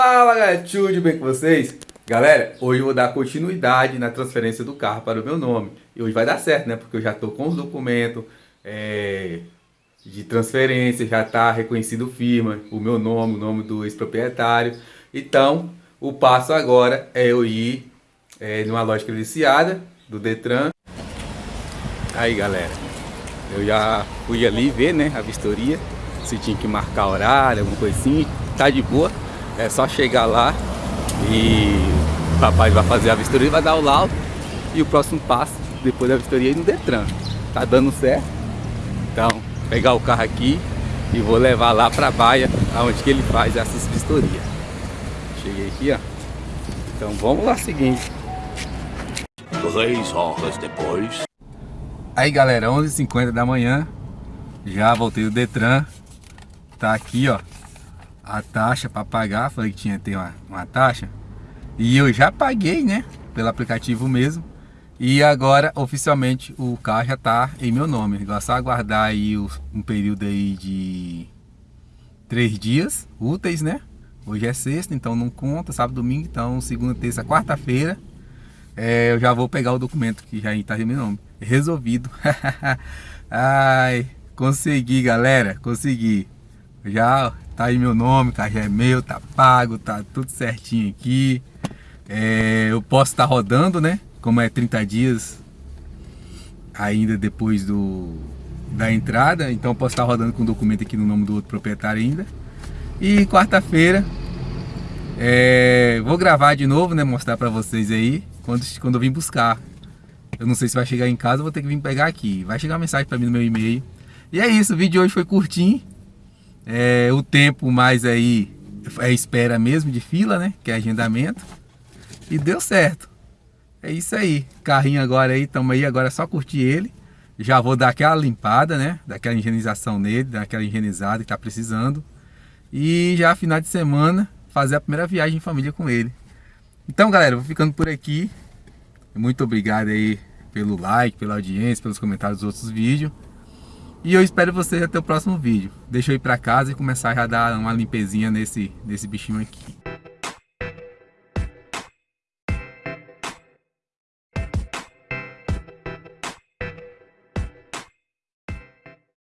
Fala galera, tudo bem com vocês? Galera, hoje eu vou dar continuidade na transferência do carro para o meu nome. E hoje vai dar certo, né? Porque eu já estou com os documentos é, de transferência, já está reconhecido firma, o meu nome, o nome do ex-proprietário. Então, o passo agora é eu ir é, numa loja credenciada do Detran. Aí galera, eu já fui ali ver né, a vistoria, se tinha que marcar horário, alguma coisa assim, tá de boa. É só chegar lá e o papai vai fazer a vistoria, vai dar o laudo e o próximo passo, depois da vistoria, é ir no Detran. Tá dando certo? Então, pegar o carro aqui e vou levar lá pra baia, aonde que ele faz essas vistorias. Cheguei aqui, ó. Então vamos lá, seguinte. Três horas depois. Aí galera, 11h50 da manhã, já voltei do Detran, tá aqui ó, a taxa para pagar, falei que tinha ter uma, uma taxa. E eu já paguei, né? Pelo aplicativo mesmo. E agora, oficialmente, o carro já tá em meu nome. É só aguardar aí um período aí de três dias úteis, né? Hoje é sexta, então não conta, sábado, domingo, então segunda, terça, quarta-feira. É, eu já vou pegar o documento que já está em meu nome. Resolvido. Ai, consegui, galera, consegui. Já tá aí meu nome, carro já é meu, tá pago, tá tudo certinho aqui. É, eu posso estar tá rodando, né? Como é 30 dias ainda depois do, da entrada, então posso estar tá rodando com o documento aqui no nome do outro proprietário ainda. E quarta-feira é, vou gravar de novo, né? Mostrar pra vocês aí quando, quando eu vim buscar. Eu não sei se vai chegar em casa, vou ter que vir pegar aqui. Vai chegar uma mensagem pra mim no meu e-mail. E é isso, o vídeo de hoje foi curtinho. É, o tempo mais aí é espera mesmo de fila, né? Que é agendamento. E deu certo. É isso aí. Carrinho agora aí, estamos aí, agora é só curtir ele. Já vou dar aquela limpada, né? Daquela higienização nele, daquela higienizada que tá precisando. E já final de semana, fazer a primeira viagem em família com ele. Então, galera, vou ficando por aqui. Muito obrigado aí pelo like, pela audiência, pelos comentários dos outros vídeos. E eu espero vocês até o próximo vídeo. Deixa eu ir para casa e começar a dar uma limpezinha nesse, nesse bichinho aqui.